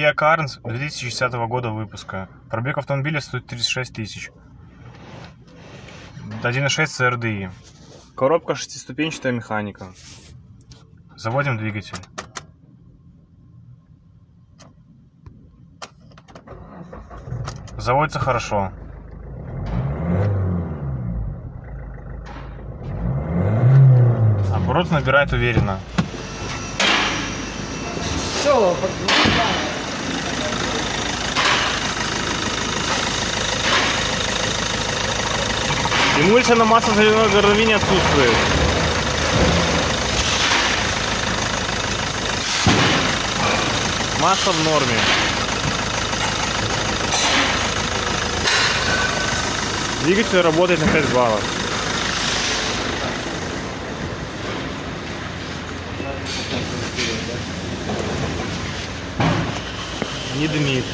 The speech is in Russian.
Kia Carens 2010 года выпуска. Пробег автомобиля стоит 36 тысяч. 1.6 CRDI. Коробка шестиступенчатая механика. Заводим двигатель. Заводится хорошо. Оборот набирает уверенно. Все, Эмульсия на масло соляной горловине отсутствует. Масло в норме. Двигатель работает на 5 баллов. Не дымит.